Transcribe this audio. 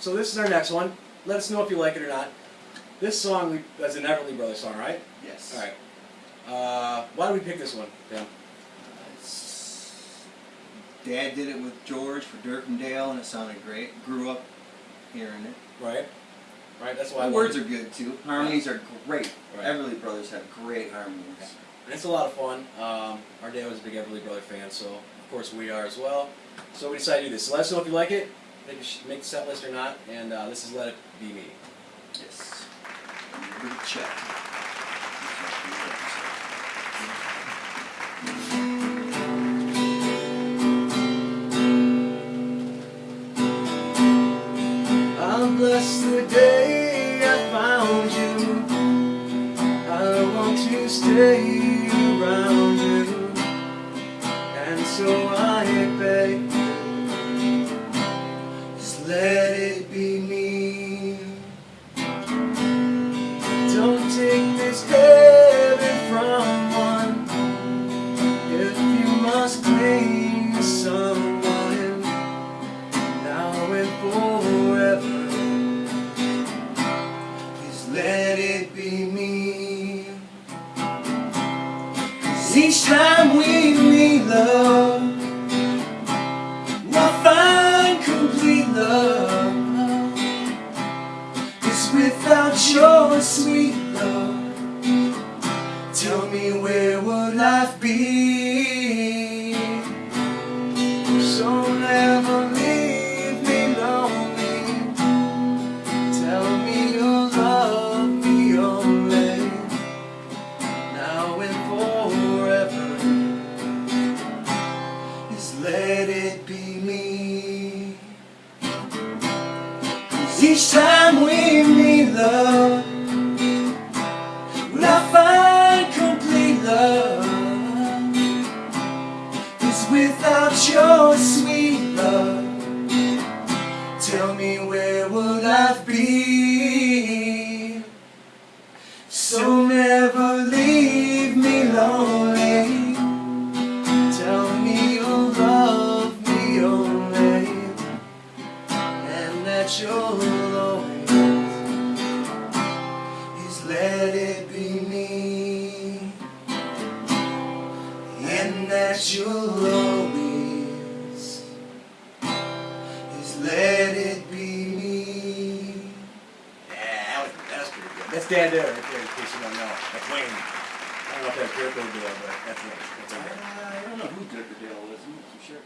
so this is our next one. Let us know if you like it or not. This song we, that's an Everly Brothers song, right? Yes. All right. Uh, why did we pick this one, Dan? It's- Dad did it with George for Dirk and Dale, and it sounded great. Grew up hearing it. Right. Right. That's why The wanted words are good too. Harmonies are great. Right. Everly Brothers have great harmonies. And it's a lot of fun. Um, our dad was a big Everly Brother fan, so of course we are as well. So we decided to do this. So let us know if you like it, a sh- make the set list or not. And uh, this is Let It Be Me. Yes. Check. I'll bless the day I found you. I want to stay around you. And so I beg let it be me. Don't take this heaven from one. If you must cling to someone now and forever. Please let it be me. 'Cause each time we meet love, your sweet love. Tell me where would life be? So never leave me lonely. Tell me you'll love me only now and forever. Just let it be me. Each time we meet love, will I find complete love? Cause without your sweet love, tell me where would life be? That you'll always is let it be me, and that you'll always is let it be me. Yeah, that was, that was pretty good. That's Dan Dare right there, in case you don't know. That's Wayne. I don't know if that's Dirk or but that's it. That's Uh, okay. I don't know who Dirk or Dale was. I'm not so sure.